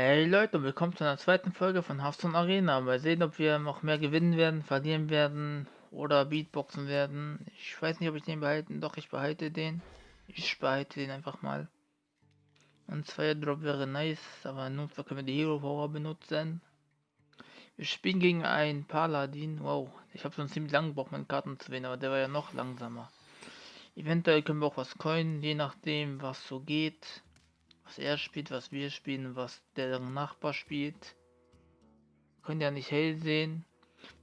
Hey Leute, willkommen zu einer zweiten Folge von Hearthstone Arena. Mal sehen, ob wir noch mehr gewinnen werden, verlieren werden oder Beatboxen werden. Ich weiß nicht, ob ich den behalten. Doch, ich behalte den. Ich behalte den einfach mal. Und zweier Drop wäre nice, aber nun können wir die Hero Power benutzen. Wir spielen gegen einen Paladin. Wow, ich habe schon ziemlich lange gebraucht, meine Karten zu wählen, aber der war ja noch langsamer. Eventuell können wir auch was coinen, je nachdem, was so geht was er spielt, was wir spielen, was der Nachbar spielt. Können ja nicht hell sehen.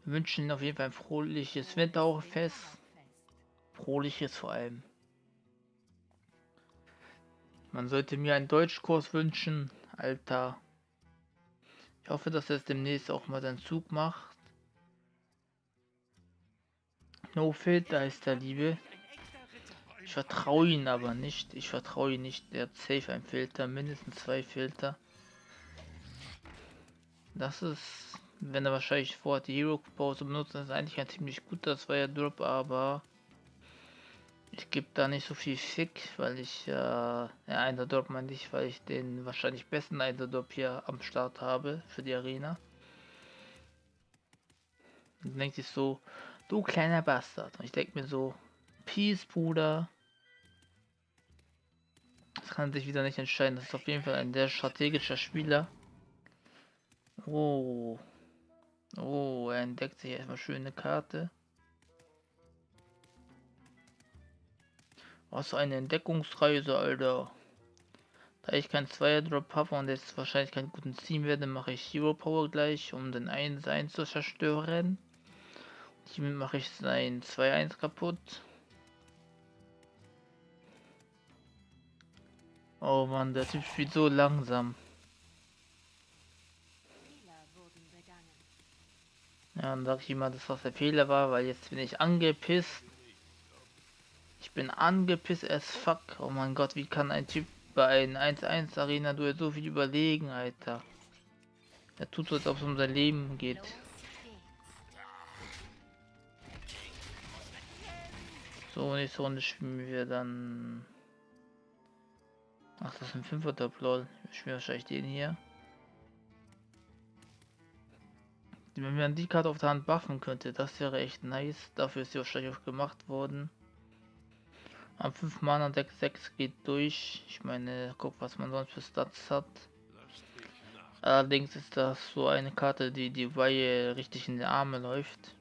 Wir wünschen auf jeden Fall ein fröhliches Winterfest. Fröhliches vor allem. Man sollte mir einen Deutschkurs wünschen, Alter. Ich hoffe, dass er es demnächst auch mal seinen Zug macht. No Filter ist der Liebe. Ich vertraue ihn aber nicht. Ich vertraue ihn nicht. Der hat safe ein Filter, mindestens zwei Filter. Das ist, wenn er wahrscheinlich vorhat, die Hero Pose benutzen, das ist eigentlich ein ziemlich guter Zweier Drop, aber ich gebe da nicht so viel Fick, weil ich, äh, ja, einer Drop meine ich, weil ich den wahrscheinlich besten einer Drop hier am Start habe für die Arena. Und denkt sich so, du kleiner Bastard. Und ich denke mir so, Peace, Bruder. Kann sich wieder nicht entscheiden. Das ist auf jeden Fall ein sehr strategischer Spieler. Oh. Oh, er entdeckt sich erstmal schöne Karte. Was eine Entdeckungsreise, Alter. Da ich keinen Zweier-Drop habe und jetzt wahrscheinlich keinen guten Team werde, mache ich Hero Power gleich, um den 1-1 zu zerstören. Hiermit mache ich sein 2-1 kaputt. Oh Mann, der Typ spielt so langsam. Ja, dann sag ich immer, dass das der Fehler war, weil jetzt bin ich angepisst. Ich bin angepisst as fuck. Oh mein Gott, wie kann ein Typ bei einem 1-1 Arena du so viel überlegen, Alter. Er tut so, als ob es um sein Leben geht. So, nächste Runde spielen wir dann Ach, das ist ein 5er Top, lol. Ich spiele wahrscheinlich den hier. Wenn man die Karte auf der Hand buffen könnte, das wäre echt nice. Dafür ist sie wahrscheinlich auch gemacht worden. Am 5 Mana Deck 6 geht durch. Ich meine, guck, was man sonst für Stats hat. Allerdings ist das so eine Karte, die die Weihe richtig in die Arme läuft.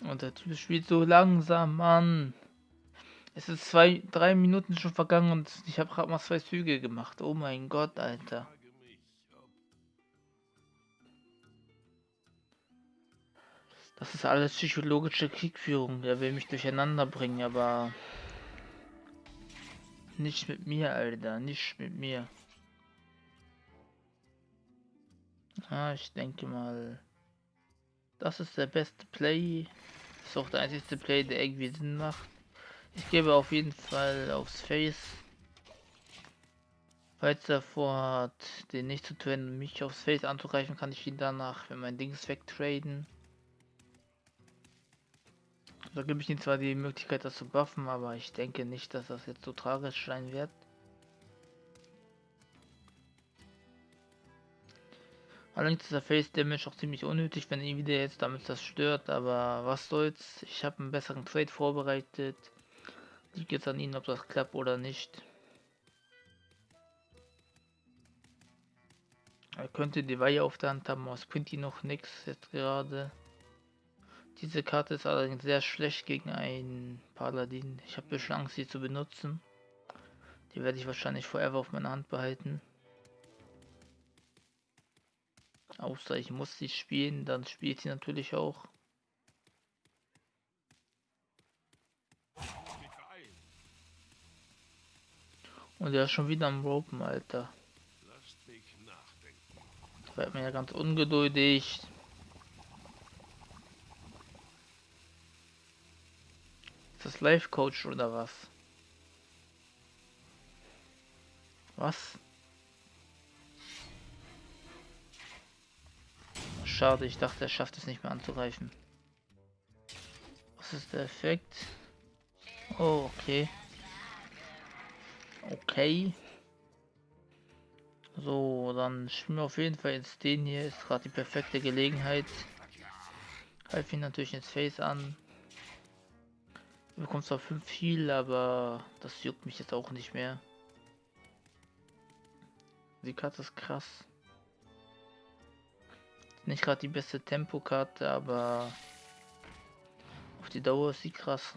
Und der Typ spielt so langsam, Mann. Es ist zwei, drei Minuten schon vergangen und ich habe gerade mal zwei Züge gemacht. Oh mein Gott, Alter. Das ist alles psychologische Kriegführung. Der will mich durcheinander bringen, aber nicht mit mir, Alter. Nicht mit mir. Ah, ich denke mal, das ist der beste Play. Das ist auch der einzige Play, der irgendwie Sinn macht. Ich gebe auf jeden Fall aufs Face. Falls er vorhat, den nicht zu tun und mich aufs Face anzugreifen, kann ich ihn danach, wenn mein Dings wegtraden. Da gebe ich ihm zwar die Möglichkeit, das zu buffen, aber ich denke nicht, dass das jetzt so tragisch sein wird. Allerdings ist der Face Damage auch ziemlich unnötig, wenn wieder jetzt damit das stört, aber was soll's. Ich habe einen besseren Trade vorbereitet. Liegt jetzt an Ihnen, ob das klappt oder nicht. Er könnte die Weihe auf der Hand haben, bringt ihn noch nichts jetzt gerade. Diese Karte ist allerdings sehr schlecht gegen einen Paladin. Ich habe bisschen Angst, sie zu benutzen. Die werde ich wahrscheinlich forever auf meiner Hand behalten. Ich muss sie spielen, dann spielt sie natürlich auch. Und er ist schon wieder am Ropen, Alter. Da wird mir ja ganz ungeduldig. Ist das Live-Coach oder was? Was? Schade, ich dachte, er schafft es nicht mehr anzugreifen. Was ist der Effekt? Oh, okay. Okay. So, dann spielen wir auf jeden Fall jetzt den hier. Ist gerade die perfekte Gelegenheit. Greif ihn natürlich ins Face an. Du bekommst zwar 5 viel, aber das juckt mich jetzt auch nicht mehr. Die Karte ist krass. Nicht gerade die beste Tempokarte, aber auf die Dauer ist sie krass.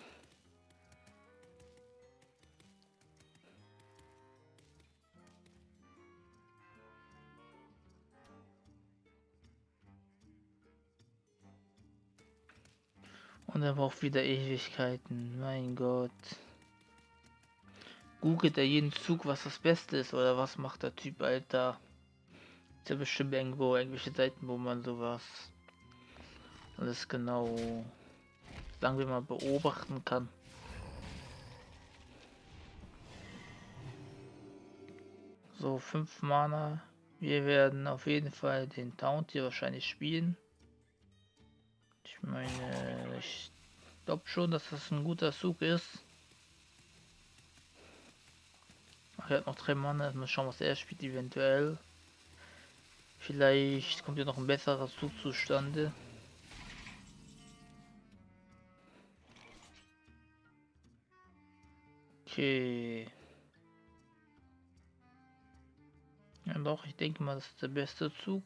Und er braucht wieder Ewigkeiten. Mein Gott. Googelt er jeden Zug, was das Beste ist, oder was macht der Typ, Alter? Ist ja bestimmt irgendwo irgendwelche Seiten, wo man sowas alles genau, sagen wir mal, beobachten kann. So, 5 Mana. Wir werden auf jeden Fall den Taunt hier wahrscheinlich spielen. Ich meine, ich glaube schon, dass das ein guter Zug ist. Ach, er hat noch drei Mann. Mal schauen, was er spielt, eventuell. Vielleicht kommt ja noch ein besserer Zug zustande. Okay. Ja doch, ich denke mal, das ist der beste Zug.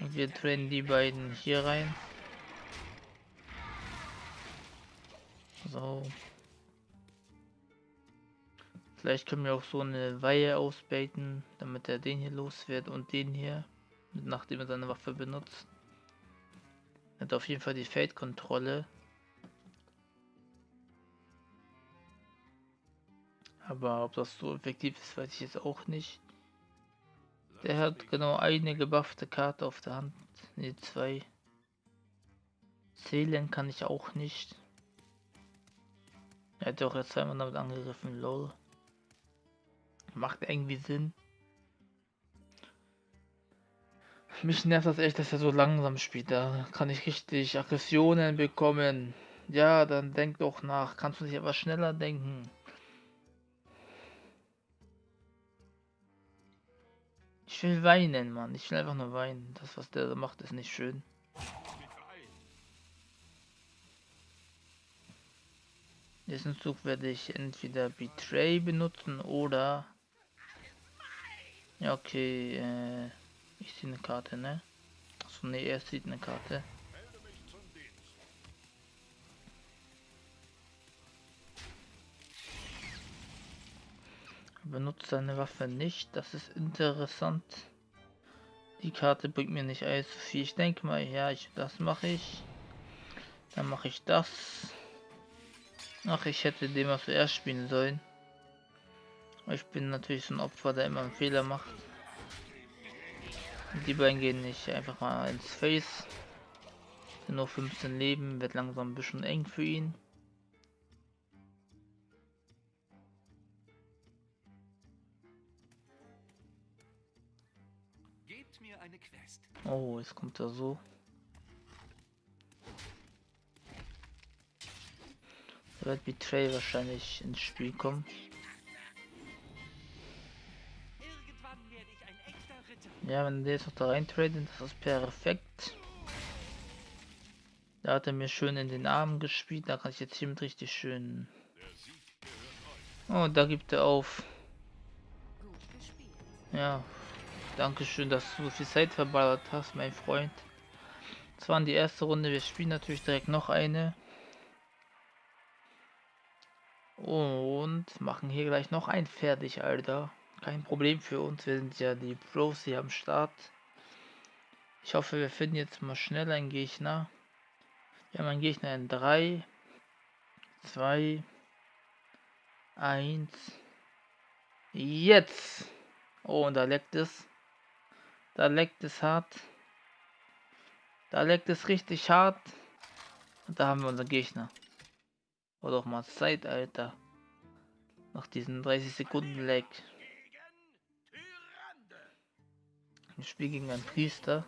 Und wir trennen die beiden hier rein. So. Vielleicht können wir auch so eine Weihe ausbaiten, damit er den hier los wird und den hier, nachdem er seine Waffe benutzt. Er hat auf jeden Fall die Feldkontrolle. Aber ob das so effektiv ist, weiß ich jetzt auch nicht. Der hat genau eine gebuffte Karte auf der Hand. Ne, zwei. Zählen kann ich auch nicht. Er hat auch jetzt zweimal damit angegriffen, lol. Macht irgendwie Sinn. Mich nervt das echt, dass er so langsam spielt. Da kann ich richtig Aggressionen bekommen. Ja, dann denk doch nach. Kannst du nicht etwas schneller denken? Ich will weinen, Mann. Ich will einfach nur weinen. Das, was der macht, ist nicht schön. Diesen Zug werde ich entweder Betray benutzen oder... Ja, okay, äh, ich sehe eine Karte, ne? Achso, ne, er sieht eine Karte. Benutzt seine Waffe nicht, das ist interessant. Die Karte bringt mir nicht allzu viel. Ich denke mal, ja, ich, das mache ich. Dann mache ich das. Ach, ich hätte den mal zuerst spielen sollen. Ich bin natürlich so ein Opfer, der immer einen Fehler macht. Die beiden gehen nicht einfach mal ins Face. Sind nur 15 Leben, wird langsam ein bisschen eng für ihn. Oh, jetzt kommt er so. Da wird Betray wahrscheinlich ins Spiel kommen. Ja, wenn der jetzt noch da rein traden, das ist perfekt. Da hat er mir schön in den Arm gespielt, da kann ich jetzt hiermit richtig schön... Oh, da gibt er auf. Ja, danke schön, dass du so viel Zeit verballert hast, mein Freund. Das war die erste Runde, wir spielen natürlich direkt noch eine. Und machen hier gleich noch ein fertig, Alter. Kein Problem für uns, wir sind ja die Pros hier am Start. Ich hoffe, wir finden jetzt mal schnell einen Gegner. Wir haben einen Gegner in 3, 2, 1. Jetzt! Oh, und da leckt es. Da leckt es hart. Da leckt es richtig hart. Und da haben wir unseren Gegner. Oder auch mal Zeit, Alter. Nach diesen 30 Sekunden Lag. im Spiel gegen einen Priester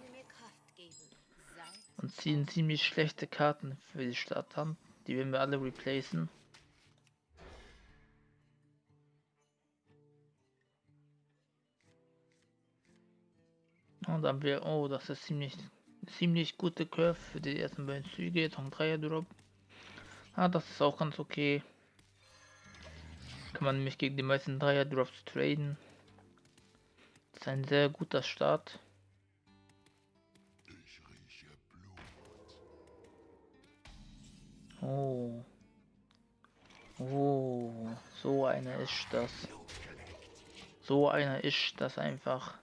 und ziehen ziemlich schlechte Karten für die Stadt an. Die werden wir alle replacen. Und dann wir, oh, das ist ziemlich, ziemlich gute Curve für die ersten beiden Züge, jetzt noch 3 Drop. Ah, das ist auch ganz okay. Kann man nämlich gegen die meisten Dreier Drops traden. Das ist ein sehr guter Start. Oh. Oh, so einer ist das. So einer ist das einfach.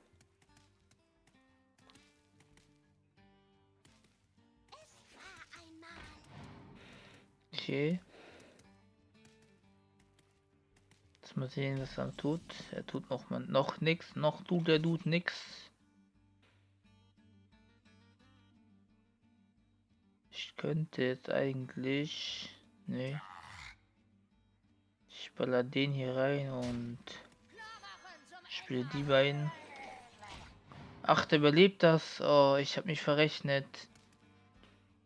Okay. Mal sehen, was er tut. Er tut noch mal noch nichts. Noch tut er tut nichts. Ich könnte jetzt eigentlich. Nee. Ich baller den hier rein und spiele die beiden. Ach, der überlebt das. Oh, ich habe mich verrechnet.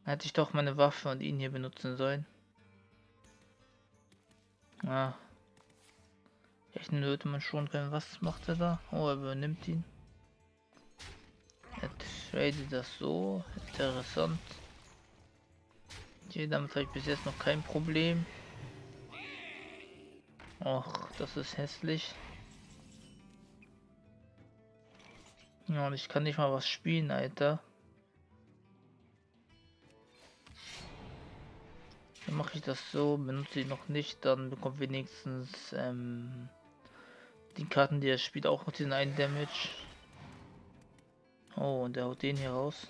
Hätte ich doch meine Waffe und ihn hier benutzen sollen. Ah. Echt sollte man schon können. Was macht er da? Oh, er übernimmt ihn. Er tradet das so. Interessant. Okay, damit habe ich bis jetzt noch kein Problem. Ach, das ist hässlich. Ja, und ich kann nicht mal was spielen, Alter. Dann mache ich das so, benutze ich noch nicht, dann bekommt wenigstens ähm, die Karten, die er spielt, auch noch diesen einen Damage. Oh, und der haut den hier raus.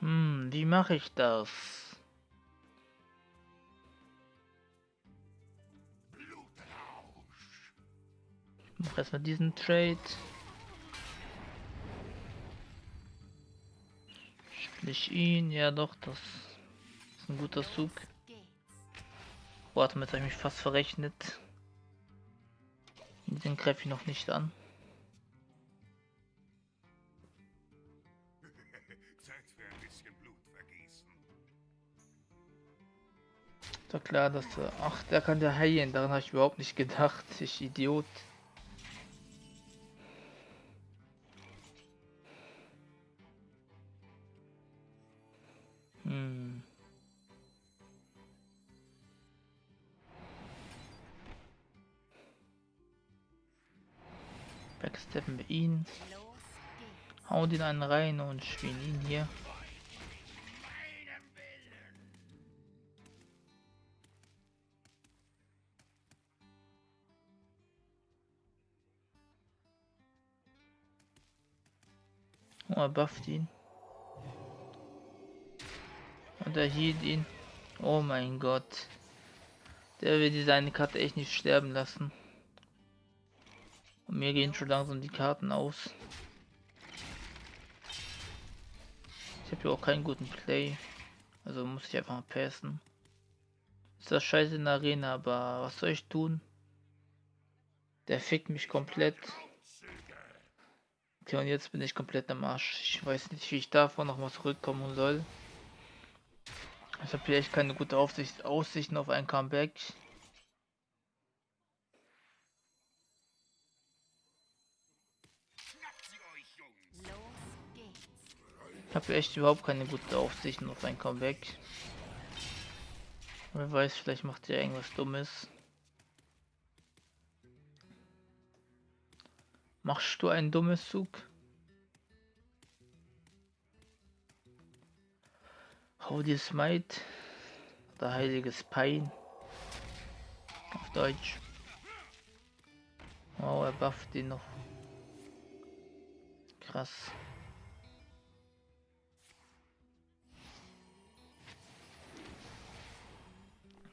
Hm, wie mache ich das? Ich mache erstmal diesen Trade. Spiele ich ihn? Ja doch, das ist ein guter Zug. Warte, jetzt habe ich mich fast verrechnet. Den greife ich noch nicht an. Ist doch klar, dass er... Ach, der kann der heilen. Daran habe ich überhaupt nicht gedacht. Ich Idiot. Backsteppen wir ihn. Hauen den einen rein und spielen ihn hier. Oh, er bufft ihn. Und er hielt ihn. Oh mein Gott. Der will diese eine Karte echt nicht sterben lassen. Und mir gehen schon langsam die Karten aus. Ich habe ja auch keinen guten Play. Also muss ich einfach mal passen. Ist das scheiße in der Arena, aber was soll ich tun? Der fickt mich komplett. Okay, und jetzt bin ich komplett am Arsch. Ich weiß nicht, wie ich davon noch mal zurückkommen soll. Ich habe hier echt keine gute Aufsicht, Aussichten auf ein Comeback. Habe echt überhaupt keine gute Aufsichten auf ein Comeback. Wer weiß, vielleicht macht ihr irgendwas Dummes. Machst du ein dummes Zug? Hau dir Smite. Der heiliges Pein. Auf Deutsch. Wow, er bufft ihn noch. Krass.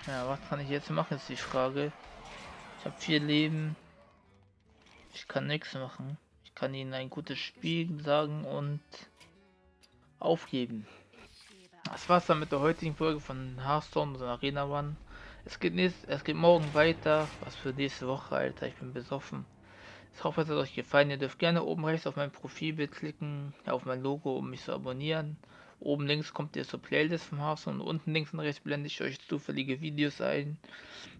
Ja, was kann ich jetzt machen, ist die Frage. Ich habe vier Leben. Ich kann nichts machen. Ich kann ihnen ein gutes Spiel sagen und aufgeben. Das war's dann mit der heutigen Folge von Hearthstone und Arena One. Es geht nächst, es geht morgen weiter. Was für nächste Woche, Alter. Ich bin besoffen. Ich hoffe, es hat euch gefallen. Ihr dürft gerne oben rechts auf mein Profilbild klicken, auf mein Logo, um mich zu abonnieren. Oben links kommt ihr zur Playlist vom Haus und unten links und rechts blende ich euch zufällige Videos ein,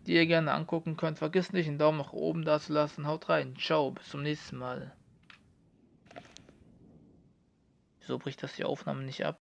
die ihr gerne angucken könnt. Vergesst nicht, einen Daumen nach oben da zu lassen. Haut rein. Ciao, bis zum nächsten Mal. Wieso bricht das die Aufnahme nicht ab?